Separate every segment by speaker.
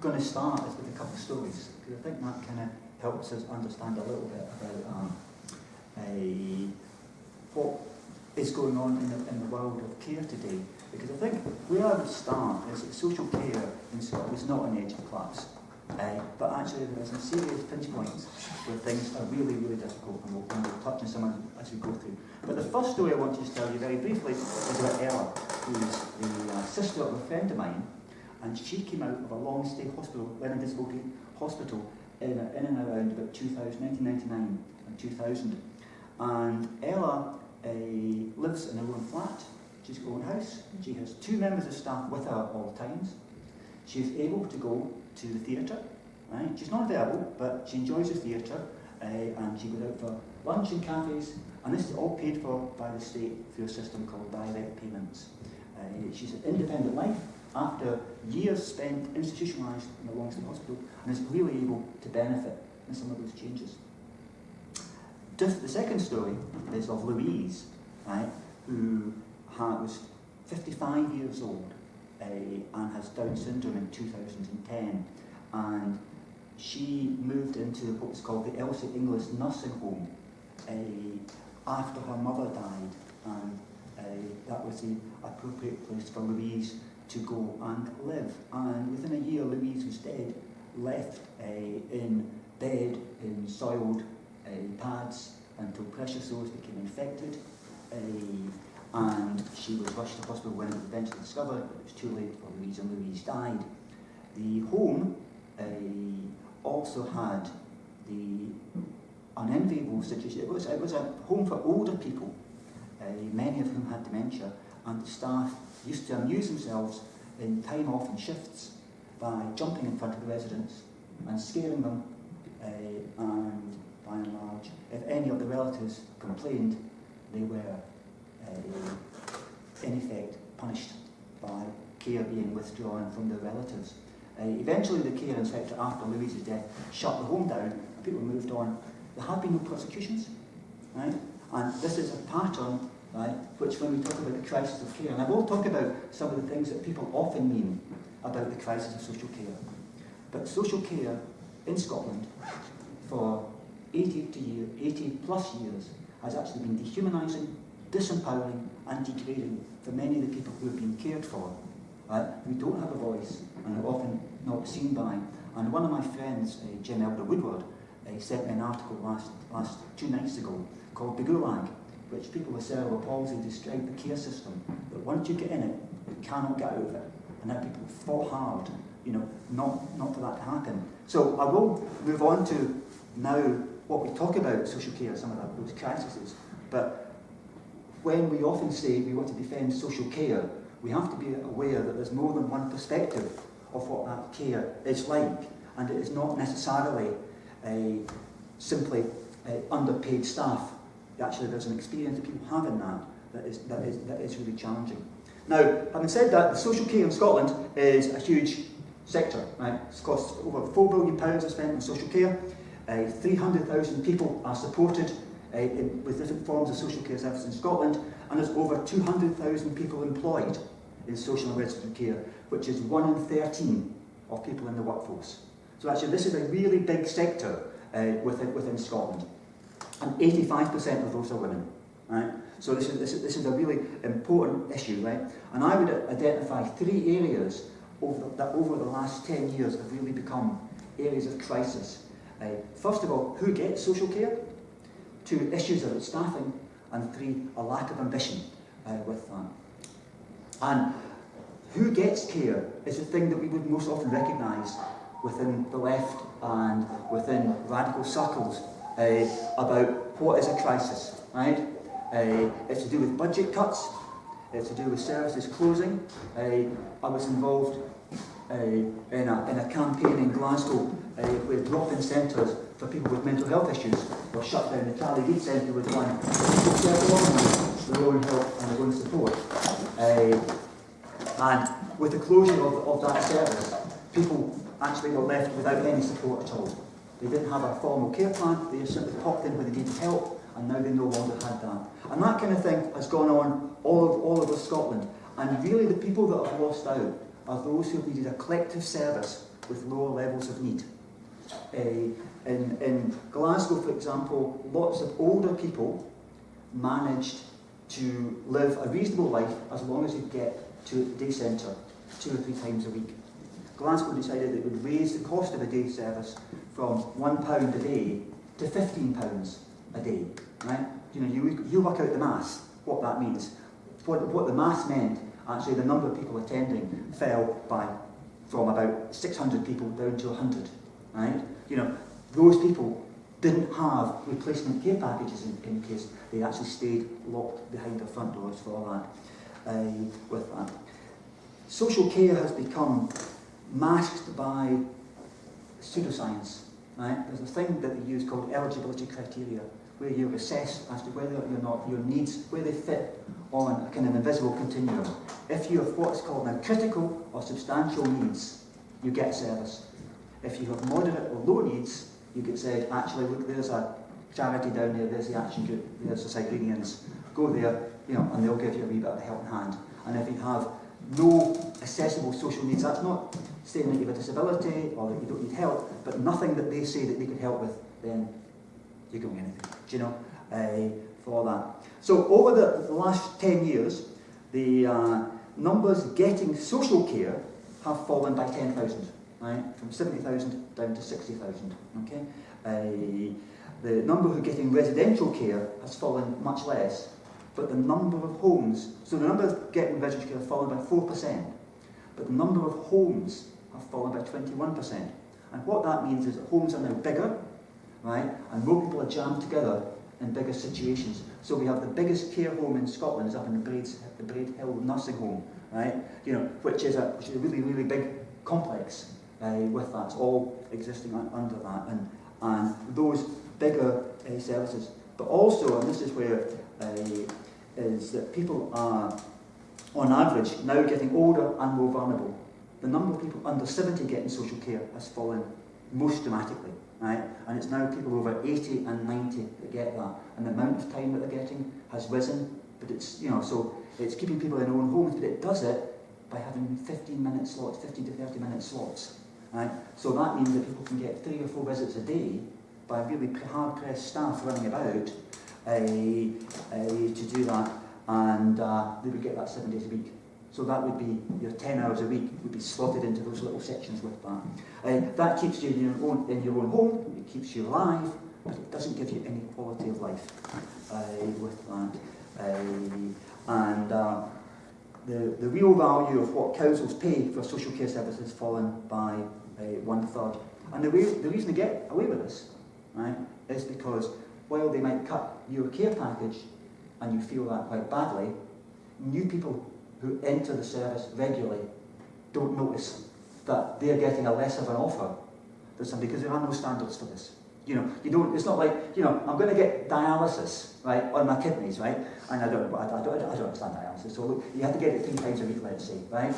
Speaker 1: going to start is with a couple of stories, because I think that kind of helps us understand a little bit about um, a, what is going on in the, in the world of care today. Because I think where I would start is that social care in Scotland is not an of class. Uh, but actually there are some serious pinch points where things are really, really difficult and we'll, and we'll touch on some as we go through. But the first story I want to tell you very briefly is about Ella, who's the uh, sister of a friend of mine and she came out of a long stay hospital, learning disability hospital in, in and around about 2000, 1999 and 2000. And Ella uh, lives in her own flat, she's got her own house, she has two members of staff with her at all times. She's able to go to the theatre, right? She's not available, but she enjoys the theatre uh, and she goes out for lunch in cafes and this is all paid for by the state through a system called direct payments. Uh, she's an independent life after years spent institutionalised in a long-stay hospital and is really able to benefit in some of those changes. Just the second story is of Louise, right, who was 55 years old uh, and has Down syndrome in 2010 and she moved into what's called the Elsie Inglis Nursing Home uh, after her mother died and that was the appropriate place for Louise to go and live. And within a year, Louise was dead, left uh, in bed in soiled uh, pads until pressure sores became infected. Uh, and she was rushed to hospital when it was eventually discovered, but it was too late for Louise, and Louise died. The home uh, also had the unenviable situation. It was, it was a home for older people, uh, many of whom had dementia, and the staff used to amuse themselves in time off and shifts by jumping in front of the residents and scaring them uh, and by and large if any of the relatives complained they were uh, in effect punished by care being withdrawn from the relatives. Uh, eventually the care inspector after Louise's death shut the home down and people moved on. There have been no prosecutions right? and this is a pattern right? which when we talk about the crisis of care, and I will talk about some of the things that people often mean about the crisis of social care. But social care in Scotland for 80, to year, 80 plus years has actually been dehumanising, disempowering and degrading for many of the people who have been cared for. Right? Who don't have a voice and are often not seen by. And one of my friends, uh, Jim Elder Woodward, uh, sent me an article last, last two nights ago called The Gulag, which people with cerebral palsy describe the care system, that once you get in it, you cannot get out of it. And that people fought hard, you know, not, not for that to happen. So I will move on to now what we talk about social care, some of that, those crises. But when we often say we want to defend social care, we have to be aware that there's more than one perspective of what that care is like. And it is not necessarily a simply uh, underpaid staff actually there's an experience that people have in that that is, that is, that is really challenging. Now, having said that, the social care in Scotland is a huge sector. Right? It costs over £4 billion are spent on social care. Uh, 300,000 people are supported uh, in, with different forms of social care services in Scotland, and there's over 200,000 people employed in social and resident care, which is 1 in 13 of people in the workforce. So actually this is a really big sector uh, within, within Scotland and 85% of those are women. Right? So this is, this, is, this is a really important issue, right? And I would identify three areas over, that over the last 10 years have really become areas of crisis. Uh, first of all, who gets social care? Two, issues about staffing. And three, a lack of ambition uh, with that. And who gets care is the thing that we would most often recognise within the left and within radical circles about what is a crisis, right? Uh, it's to do with budget cuts, it's to do with services closing. Uh, I was involved uh, in, a, in a campaign in Glasgow uh, where drop-in centres for people with mental health issues were shut down. The Charlie Reid Centre was one. People their own help and their own support. Uh, and with the closure of, of that service, people actually were left without any support at all. They didn't have a formal care plan, they just simply popped in when they needed help, and now they no longer had that. And that kind of thing has gone on all, of, all over Scotland. And really the people that have lost out are those who have needed a collective service with lower levels of need. Uh, in, in Glasgow, for example, lots of older people managed to live a reasonable life as long as they get to the day centre two or three times a week. Glasgow decided it would raise the cost of a day service from £1 a day to £15 a day. Right? You know, you, you work out the maths, what that means. What, what the maths meant, actually the number of people attending fell by from about 600 people down to 100. Right? You know, those people didn't have replacement care packages in, in case they actually stayed locked behind their front doors for all that, uh, with that. Social care has become masked by pseudoscience. Right? There's a thing that they use called eligibility criteria, where you assess as to whether or not your needs, where they fit on a kind of invisible continuum. If you have what's called now critical or substantial needs, you get service. If you have moderate or low needs, you get said, actually, look, there's a charity down there, there's the action group, there's the Cyclinians. Go there, you know, and they'll give you a wee bit of a helping hand. And if you have no accessible social needs, that's not saying that you have a disability or that you don't need help, but nothing that they say that they could help with, then you don't get anything, do you know, uh, for that. So over the, last 10 years, the uh, numbers getting social care have fallen by 10,000 right? From 70,000 down to 60,000, okay? Uh, the number who are getting residential care has fallen much less, but the number of homes, so the number of getting residential care has fallen by 4%, but the number of homes have fallen by 21%. And what that means is that homes are now bigger, right? And more people are jammed together in bigger situations. So we have the biggest care home in Scotland is up in the Braid, the Braid Hill Nursing Home, right? You know, which is a, which is a really, really big complex uh, with that, it's all existing un under that, and, and those bigger uh, services. But also, and this is where uh, is that people are, on average, now getting older and more vulnerable. The number of people under 70 getting social care has fallen most dramatically, right? And it's now people over 80 and 90 that get that. And the amount of time that they're getting has risen, but it's, you know, so it's keeping people in their own homes, but it does it by having 15 minute slots, 15 to 30 minute slots. Right? So that means that people can get three or four visits a day by really hard-pressed staff running about uh, uh, to do that, and uh, they would get that seven days a week. So that would be your 10 hours a week would be slotted into those little sections with that. Uh, that keeps you in your, own, in your own home, it keeps you alive, but it doesn't give you any quality of life uh, with that. Uh, and uh, the, the real value of what councils pay for social care services has fallen by uh, one third. And the, way, the reason they get away with this, right, is because while they might cut your care package, and you feel that quite badly, new people who enter the service regularly don't notice that they're getting a less of an offer than somebody, because there are no standards for this. You know, you don't, it's not like, you know, I'm going to get dialysis, right, on my kidneys, right? And I don't, I I don't, I don't understand dialysis. So look, you have to get it three times a week, let's say, right?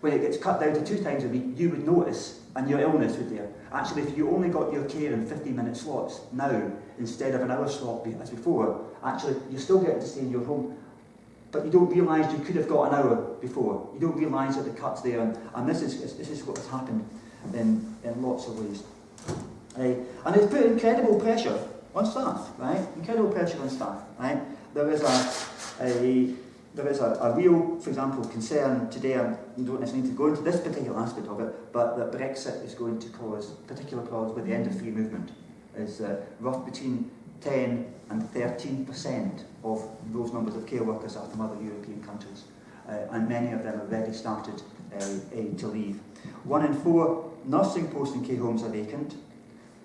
Speaker 1: When it gets cut down to two times a week, you would notice, and your illness would there. Actually, if you only got your care in 15 minute slots now, instead of an hour slot as before, actually, you're still getting to stay in your home. But you don't realise you could have got an hour before. You don't realise that the cut's there, and, and this is this is what has happened in, in lots of ways. Right? And it's put incredible pressure on staff, right? Incredible pressure on staff, right? There is a, a there is a, a real, for example, concern today, and you don't necessarily need to go into this particular aspect of it, but that Brexit is going to cause particular problems with the end of free movement. Is uh, rough between 10 and 13% of those numbers of care workers are from other European countries, uh, and many of them have already started uh, to leave. One in four nursing posts in care homes are vacant,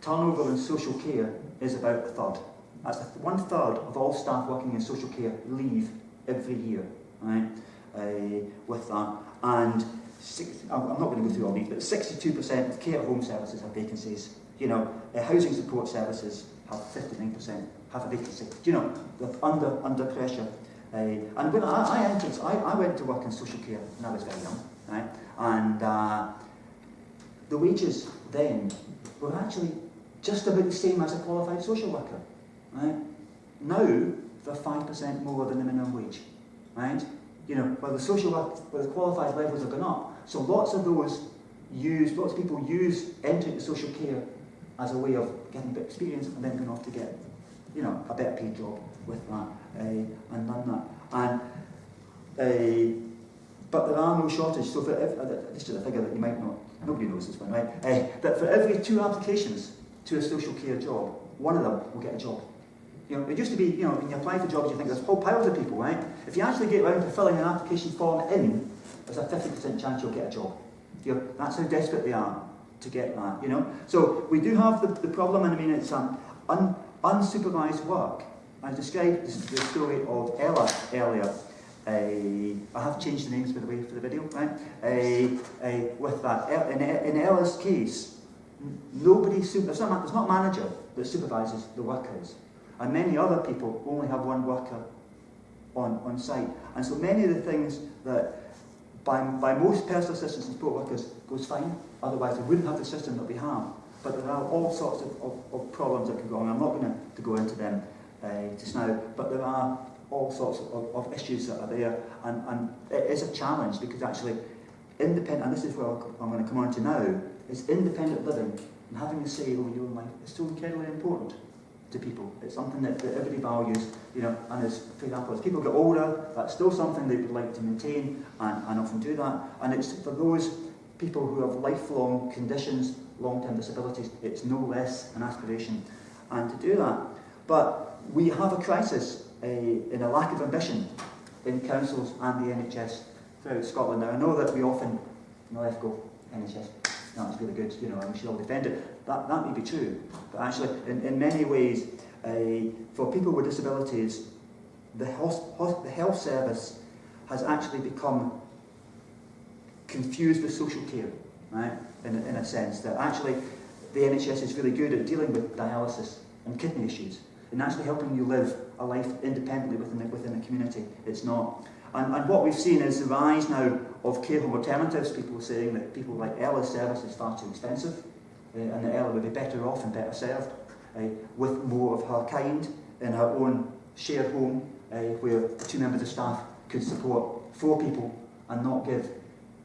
Speaker 1: turnover in social care is about a third. That's one third of all staff working in social care leave every year, right? Uh, with that, and six, I'm not going to go through all these, but 62% of care home services have vacancies. You know, uh, housing support services have 59% have a vacancy. You know, they're under under pressure. Uh, and when I, I entered, I, I went to work in social care when I was very young, right? And uh, the wages then were actually just about the same as a qualified social worker. Right? Now, they're 5% more than the minimum wage. Right? You know, well, the social work, well, the qualified levels have gone up. So lots of those use, lots of people use entering into social care as a way of getting a bit of experience and then going off to get, you know, a better paid job with that uh, and done that. And uh, but there are no shortage. So for if, uh, this is a figure that you might not, nobody knows this one, right? Uh, that for every two applications to a social care job, one of them will get a job. You know, it used to be, you know, when you apply for jobs, you think there's whole piles of people, right? If you actually get around to filling an application form in, there's a 50% chance you'll get a job. You know, that's how desperate they are to get that, you know. So we do have the, the problem, and I mean, it's an un, unsupervised work. I described the story of Ella earlier. I have changed the names, by the way, for the video, right? With that, er, in, in Ella's case, nobody, there's not, there's not a manager that supervises the workers. And many other people only have one worker on, on site. And so many of the things that by, by most personal assistants and support workers goes fine, otherwise we wouldn't have the system that we have. But there are all sorts of, of, of problems that can go on. I'm not going to go into them uh, just now, but there are all sorts of, of issues that are there, and, and it is a challenge because actually, independent, and this is where I'm going to come on to now, is independent living and having a say over your own life is so incredibly important to people. It's something that, that everybody values, you know, and as, for example, as people get older, that's still something they would like to maintain and, and often do that. And it's for those people who have lifelong conditions, long-term disabilities, it's no less an aspiration. And to do that, but we have a crisis in a lack of ambition in councils and the NHS throughout Scotland. Now, I know that we often, the left go, NHS, that's really good, you know, and we should all defend it. That, that may be true, but actually, in, in many ways, for people with disabilities, the health, the health service has actually become confused with social care, right? In, in a sense that actually the NHS is really good at dealing with dialysis and kidney issues and actually helping you live a life independently within the, within the community. It's not. And, and what we've seen is the rise now of care home alternatives, people saying that people like Ella's service is far too expensive uh, and that Ella would be better off and better served uh, with more of her kind in her own shared home uh, where two members of staff could support four people and not give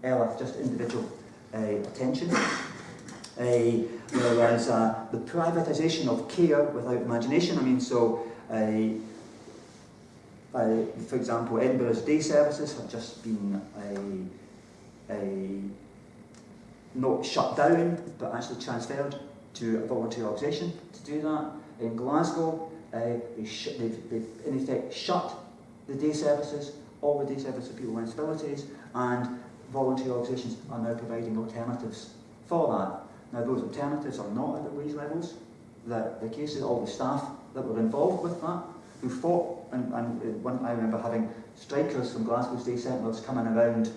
Speaker 1: Ella just individual attention. Whereas uh, the privatisation of care without imagination, I mean, so uh, for example, Edinburgh's day services have just been a, a not shut down, but actually transferred to a voluntary organisation to do that. In Glasgow, uh, they they've, they've in effect shut the day services, all the day services for people with disabilities, and voluntary organisations are now providing alternatives for that. Now those alternatives are not at the wage levels. The, the cases, all the staff that were involved with that, who fought, and, and one, I remember having strikers from Glasgow State Sentinels coming around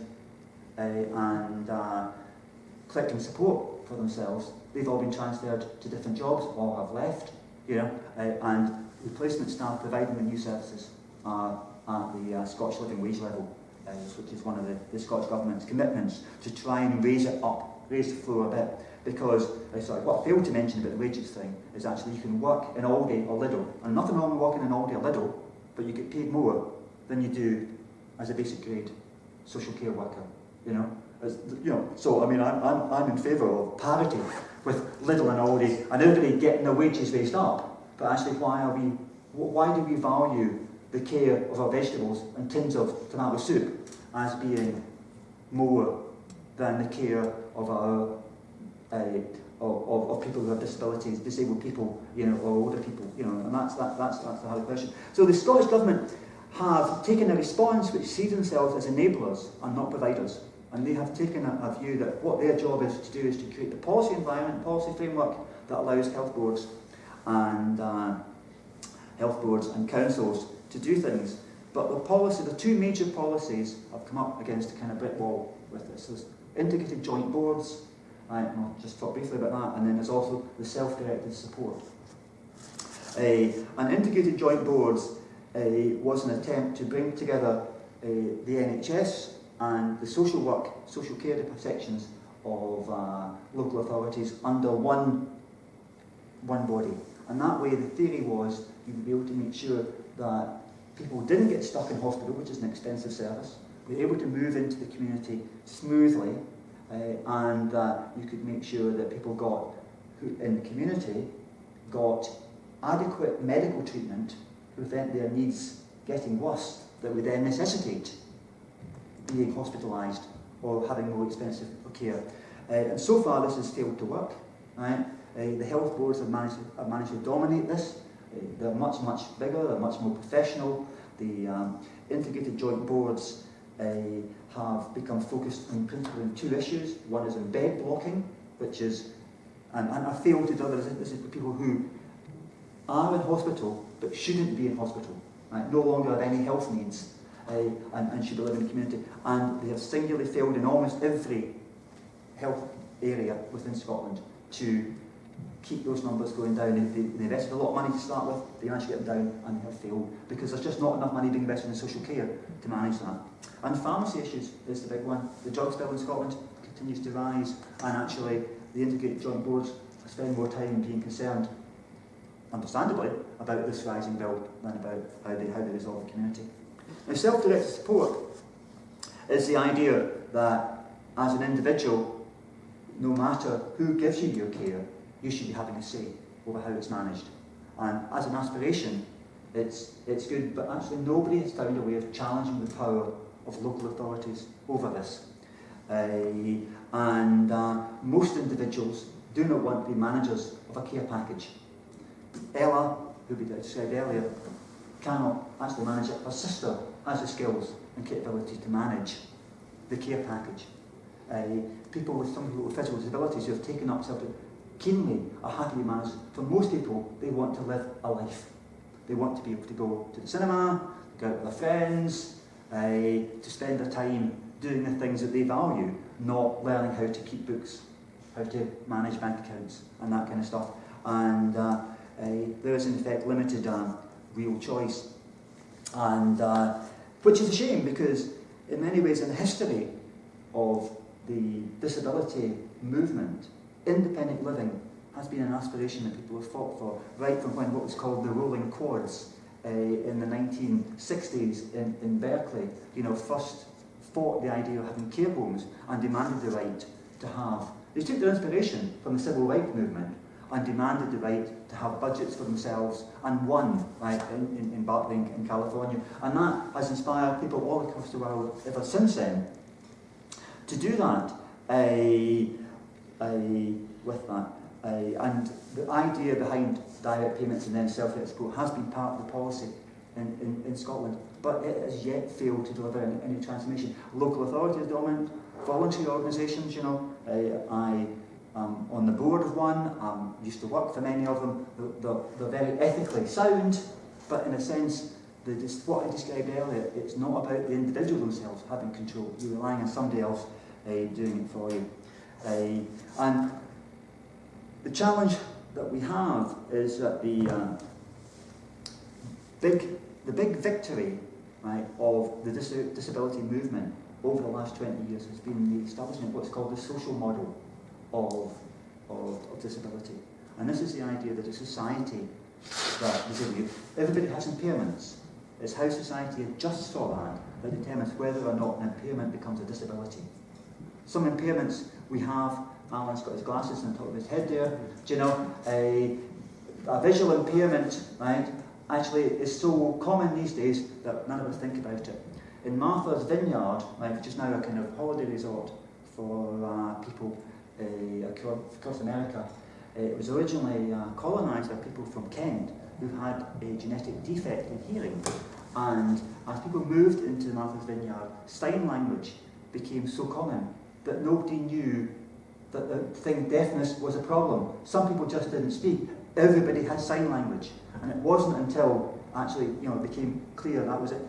Speaker 1: uh, and uh, collecting support for themselves. They've all been transferred to different jobs, all have left, you know, uh, and replacement staff providing the new services are at the uh, Scottish Living Wage level, uh, which is one of the, the Scottish Government's commitments to try and raise it up, raise the floor a bit. Because, sorry, what I failed to mention about the wages thing is actually you can work in Aldi or Lidl, and nothing wrong with working in Aldi or Lidl, but you get paid more than you do as a basic grade social care worker, you know? As, you know, so I mean, I'm, I'm, I'm in favour of parity with Lidl and Aldi and everybody getting their wages raised up. But actually, why are we, why do we value the care of our vegetables and tins of tomato soup as being more than the care of our uh, of, of, people who have disabilities, disabled people, you know, or older people, you know, and that's that, that's that's the hard question. So the Scottish government have taken a response which see themselves as enablers and not providers, and they have taken a, a view that what their job is to do is to create the policy environment, policy framework that allows health boards and uh, health boards and councils to do things. But the policy, the two major policies have come up against a kind of brick wall with this. There's integrated joint boards Right, I'll just talk briefly about that. And then there's also the self-directed support. Uh, an integrated joint boards uh, was an attempt to bring together uh, the NHS and the social work, social care sections of uh, local authorities under one, one body. And that way the theory was you would be able to make sure that people didn't get stuck in hospital, which is an expensive service, were able to move into the community smoothly uh, and that you could make sure that people got, who in the community, got adequate medical treatment to prevent their needs getting worse that would then necessitate being hospitalised or having more expensive care. Uh, and so far this has failed to work. Right? Uh, the health boards have managed, have managed to dominate this. They're much, much bigger, they're much more professional. The um, integrated joint boards uh, have become focused on principally on two issues. One is bed blocking, which is, and, and I failed to do this, this is for people who are in hospital but shouldn't be in hospital, right? no longer have any health needs uh, and, and should be living in the community. And they have singularly failed in almost every health area within Scotland to keep those numbers going down. They, they invested a lot of money to start with, they managed to get them down and they have failed because there's just not enough money being invested in social care to manage that. And pharmacy issues is the big one. The drugs bill in Scotland continues to rise and actually the integrated joint boards spend more time being concerned understandably about this rising bill than about how they, how they resolve the community. Now self-directed support is the idea that as an individual, no matter who gives you your care, you should be having a say over how it's managed. And as an aspiration, it's, it's good, but actually nobody has found a way of challenging the power of local authorities over this. Uh, and uh, most individuals do not want to be managers of a care package. Ella, who we described earlier, cannot actually manage it. Her sister has the skills and capability to manage the care package. Uh, people with some physical disabilities who have taken up keenly happy to. For most people, they want to live a life. They want to be able to go to the cinema, go out with their friends, uh, to spend their time doing the things that they value, not learning how to keep books, how to manage bank accounts, and that kind of stuff. And uh, uh, there is in effect limited um, real choice. And uh, which is a shame because in many ways in the history of the disability movement, independent living has been an aspiration that people have fought for right from when what was called the rolling quads uh, in the 1960s in, in Berkeley, you know, first fought the idea of having care homes and demanded the right to have. They took their inspiration from the civil rights movement and demanded the right to have budgets for themselves and won right, in, in, in Berkeley in California. And that has inspired people all across the world ever since then to do that uh, with that. And the idea behind direct payments and then self-help support has been part of the policy in, in, in Scotland, but it has yet failed to deliver any, any transformation. Local authorities dominant, voluntary organisations, you know, I um, on the board of one, um, used to work for many of them. They're, they're, very ethically sound, but in a sense, the, what I described earlier, it's not about the individual themselves having control. You're relying on somebody else uh, doing it for you. Uh, and the challenge that we have is that the uh, big, the big victory right, of the dis disability movement over the last 20 years has been the establishment of what's called the social model of, of, of disability. And this is the idea that a society that everybody has impairments. It's how society adjusts for that that determines whether or not an impairment becomes a disability. Some impairments we have, Alan's got his glasses on top of his head there, do you know, a, a visual impairment, right, actually is so common these days that none of us think about it. In Martha's Vineyard, right, which is now a kind of holiday resort for uh, people uh, across America. Uh, it was originally uh, colonised by people from Kent who had a genetic defect in hearing. And as people moved into Martha's Vineyard, sign language became so common that nobody knew that the thing deafness was a problem. Some people just didn't speak. Everybody had sign language. And it wasn't until actually, you know, it became clear that was it.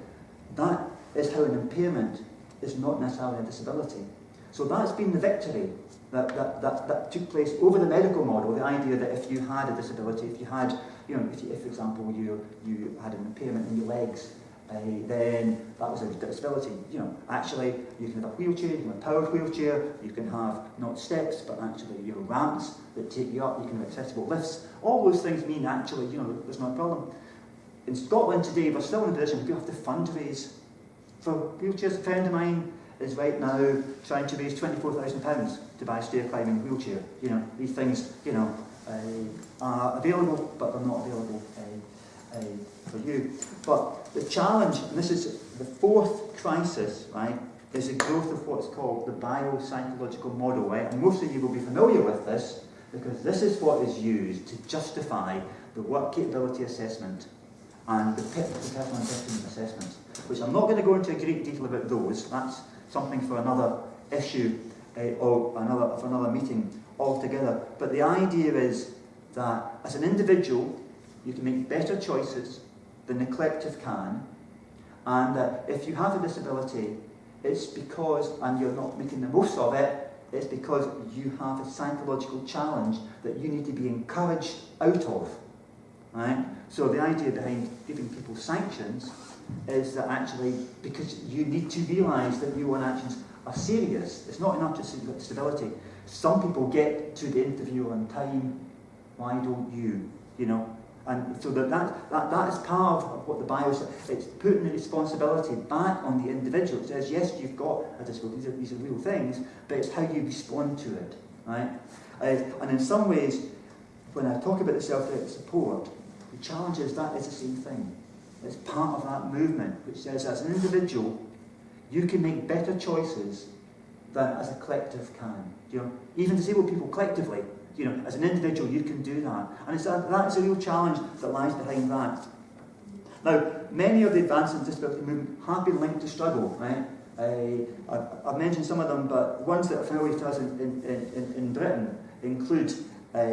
Speaker 1: That is how an impairment is not necessarily a disability. So that's been the victory that, that, that, that took place over the medical model, the idea that if you had a disability, if you had, you know, if, you, if for example, you, you had an impairment in your legs, uh, then that was a disability. You know, actually, you can have a wheelchair, you can have a powered wheelchair, you can have not steps, but actually, you know, ramps that take you up, you can have accessible lifts. All those things mean actually, you know, there's no problem. In Scotland today, we're still in a position we have to fundraise for wheelchairs. A friend of mine is right now trying to raise £24,000 to buy a stair climbing wheelchair. You know, these things, you know, uh, are available, but they're not available uh, for you. But the challenge, and this is the fourth crisis, right, is the growth of what's called the biopsychological model, right? And most of you will be familiar with this because this is what is used to justify the work capability assessment and the PIP, the personal investment assessments, which I'm not going to go into great detail about those. That's something for another issue uh, or another, for another meeting altogether. But the idea is that as an individual, you can make better choices the collective can, and that if you have a disability, it's because, and you're not making the most of it, it's because you have a psychological challenge that you need to be encouraged out of. Right? So the idea behind giving people sanctions is that actually, because you need to realise that your own actions are serious. It's not enough just stability. Some people get to the interview on time. Why don't you? You know, and so that, that, that, that is part of what the bio it's putting the responsibility back on the individual. It says, yes, you've got a disability, these are, these are real things, but it's how you respond to it. Right? Uh, and in some ways, when I talk about the self-directed support, the challenge is that is the same thing. It's part of that movement which says as an individual, you can make better choices than as a collective can. You know, even disabled people collectively, you know, as an individual, you can do that. And it's a, that is a real challenge that lies behind that. Now, many of the advances in disability movement have been linked to struggle, right? I've, I've, mentioned some of them, but ones that are familiar to us in, in, in, in Britain include uh,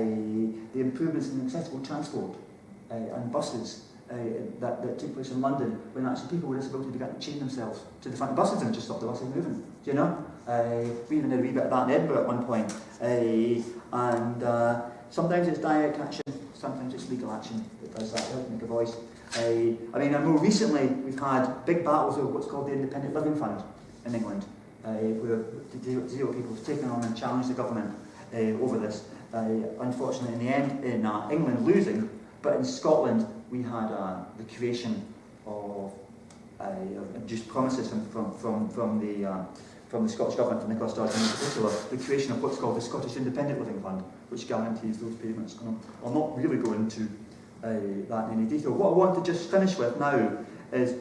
Speaker 1: the improvements in accessible transport uh, and buses uh, that, that took place in London when actually people with disability began to chain themselves to the front of buses and just stop the buses moving. Do you know? Uh, we even had a wee bit of that in Edinburgh at one point. Uh, and uh, sometimes it's direct action, sometimes it's legal action that does that, help make a voice. Uh, I mean, more recently we've had big battles over what's called the Independent Living Fund in England, uh, where zero people have taken on and challenged the government uh, over this. Uh, unfortunately, in the end, in uh, England losing, but in Scotland we had uh, the creation of uh, just promises from, from, from, from the from the Scottish Government, from Nicola Sturgeon in particular, the creation of what's called the Scottish Independent Living Fund, which guarantees those payments. And I'll not really go into uh, that in any detail. What I want to just finish with now is,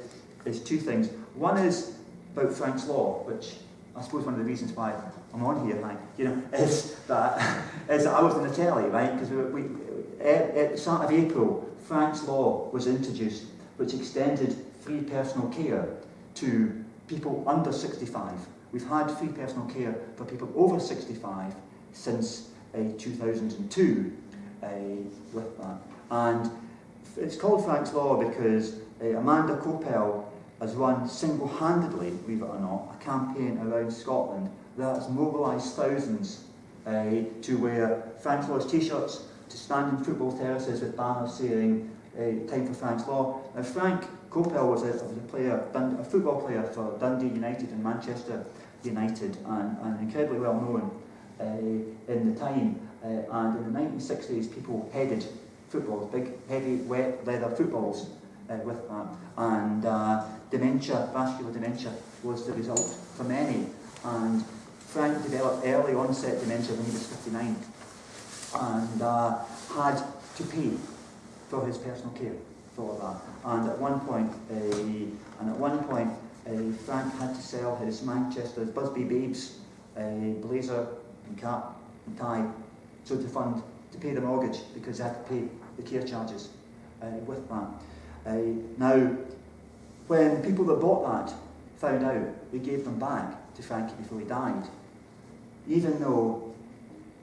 Speaker 1: is two things. One is about Frank's Law, which I suppose one of the reasons why I'm on here, Mike, you know, is that, is that I was in the telly, right? Because we, we, at, at the start of April, Frank's Law was introduced, which extended free personal care to people under 65. We've had free personal care for people over 65 since uh, 2002 uh, with that. And it's called Frank's Law because uh, Amanda Kopel has run single-handedly, believe it or not, a campaign around Scotland that has mobilised thousands uh, to wear Frank's Law's t-shirts, to stand in football terraces with banners saying uh, time for Frank's Law. Now Frank Kopel was a, was a player, a football player for Dundee United and Manchester United and, and incredibly well known uh, in the time. Uh, and in the 1960s, people headed footballs, big, heavy, wet leather footballs uh, with that. And uh, dementia, vascular dementia, was the result for many. And Frank developed early onset dementia when he was 59 and uh, had to pay for his personal care for that. And at one point, uh, and at one point, Frank had to sell his Manchester Busby Babes uh, blazer and cap and tie so to fund to pay the mortgage because they had to pay the care charges uh, with that. Uh, now, when people that bought that found out, they gave them back to Frankie before he died. Even though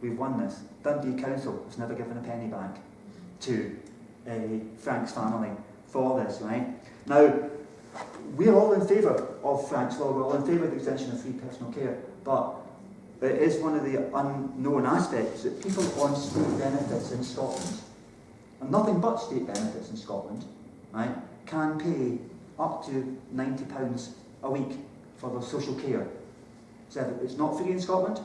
Speaker 1: we've won this, Dundee Council has never given a penny back to uh, Frank's family for this, right? Now, we're all in favour of Frank's Law, we're all in favour of the extension of free personal care, but it is one of the unknown aspects that people on state benefits in Scotland, and nothing but state benefits in Scotland, right, can pay up to £90 a week for their social care. So it's not free in Scotland.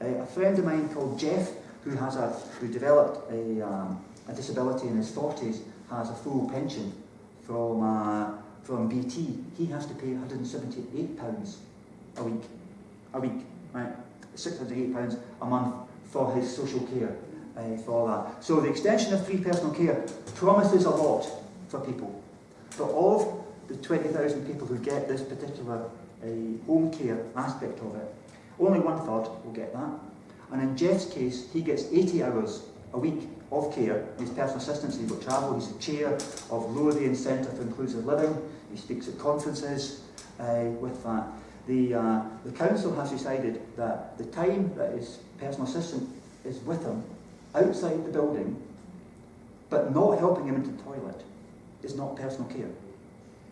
Speaker 1: Uh, a friend of mine called Jeff, who has a who developed a, um, a disability in his 40s, has a full pension from uh, from BT, he has to pay £178 a week a week, right? £608 a month for his social care uh, for that. So the extension of free personal care promises a lot for people. But of the 20,000 people who get this particular uh, home care aspect of it, only one third will get that. And in Jeff's case, he gets 80 hours a week of care. His personal assistants, he will travel. He's the chair of Lothian Centre for Inclusive Living. He speaks at conferences uh, with that. The, uh, the council has decided that the time that his personal assistant is with him outside the building, but not helping him into the toilet, is not personal care.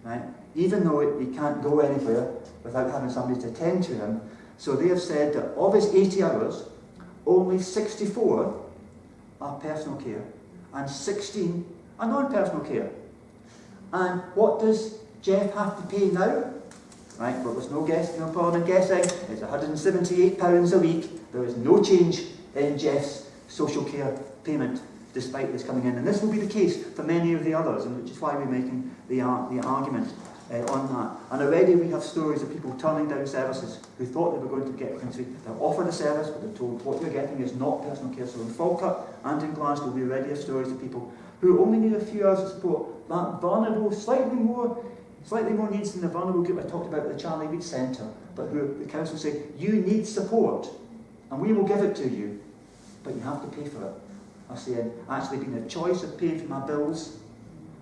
Speaker 1: Right? Even though he can't go anywhere without having somebody to attend to him, so they have said that of his 80 hours, only 64 are personal care and 16 are non-personal care. And what does Jeff have to pay now? Right, well there's no guess, no problem in guessing. It's £178 a week. There is no change in Jeff's social care payment despite this coming in. And this will be the case for many of the others, and which is why we're making the, uh, the argument uh, on that. And already we have stories of people turning down services who thought they were going to get country. They're offered a service, but they're told what you're getting is not personal care. So in Falkirk and in Glasgow, we already have stories of people who only need a few hours of support. That vulnerable, slightly more, slightly more needs than the vulnerable group I talked about at the Charlie Reid Centre, but who the council say, you need support, and we will give it to you, but you have to pay for it. I said, actually being a choice of paying for my bills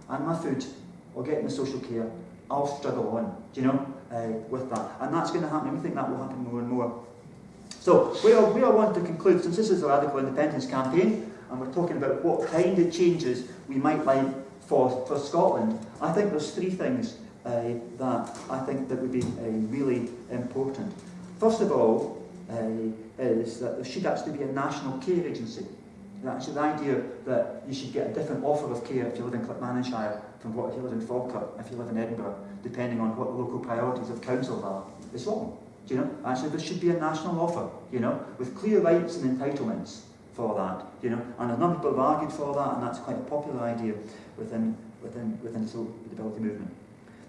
Speaker 1: and my food or getting the social care I'll struggle on, do you know, uh, with that. And that's going to happen, we think that will happen more and more. So, we are, we are wanting to conclude, since this is a radical independence campaign, and we're talking about what kind of changes we might like for, for Scotland, I think there's three things that I think that would be uh, really important. First of all, uh, is that there should actually be a national care agency. Actually, the idea that you should get a different offer of care if you live in Clackmannanshire from what if you live in Falkirk, if you live in Edinburgh, depending on what the local priorities of councils are, is wrong. Do you know? Actually, there should be a national offer, you know, with clear rights and entitlements for that, you know. And a number of people have argued for that, and that's quite a popular idea within, within, within the disability movement.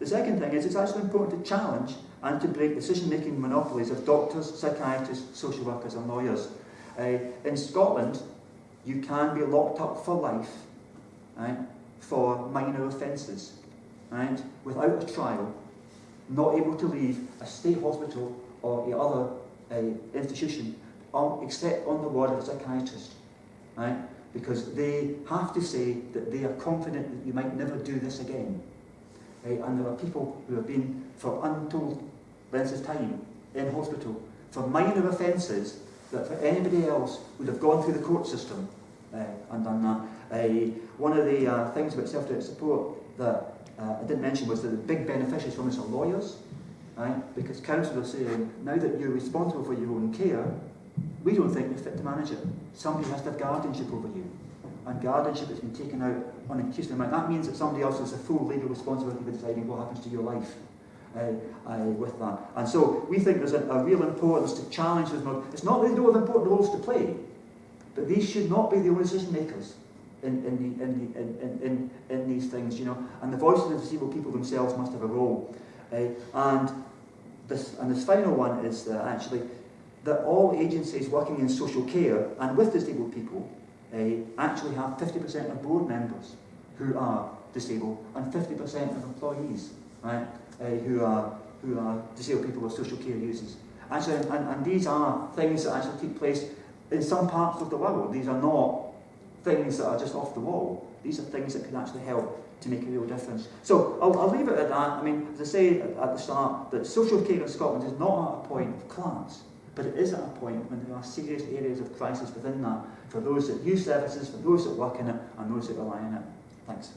Speaker 1: The second thing is it's actually important to challenge and to break decision-making monopolies of doctors, psychiatrists, social workers and lawyers. Uh, in Scotland, you can be locked up for life right, for minor offences, right, without a trial, not able to leave a state hospital or a other uh, institution on, except on the word of a psychiatrist, right? Because they have to say that they are confident that you might never do this again. Right? And there are people who have been for untold lengths of time in hospital for minor offences that for anybody else would have gone through the court system uh, and done that. Uh, one of the uh, things about self-directed support that uh, I didn't mention was that the big beneficiaries from this are lawyers, right? Because councils are saying, now that you're responsible for your own care, we don't think you're fit to manage it. Somebody has to have guardianship over you. And guardianship has been taken out on. That means that somebody else has a full legal responsibility for deciding what happens to your life. Uh, uh, with that. And so we think there's a, a real importance to challenge those It's not that they don't have important roles to play, but these should not be the only decision makers in, in, the, in, the, in, in, in these things, you know. And the voices of the disabled people themselves must have a role. Uh, and, this, and this final one is actually that all agencies working in social care and with disabled people uh, actually have 50% of board members who are disabled and 50% of employees right, uh, who, are, who are disabled people with social care users. Actually, and, and these are things that actually take place in some parts of the world. These are not things that are just off the wall. These are things that can actually help to make a real difference. So I'll, I'll leave it at that. I mean, as I say at, the start, that social care in Scotland is not at a point of class, but it is at a point when there are serious areas of crisis within that for those that use services, for those that work in it, and those that rely on it. Thanks.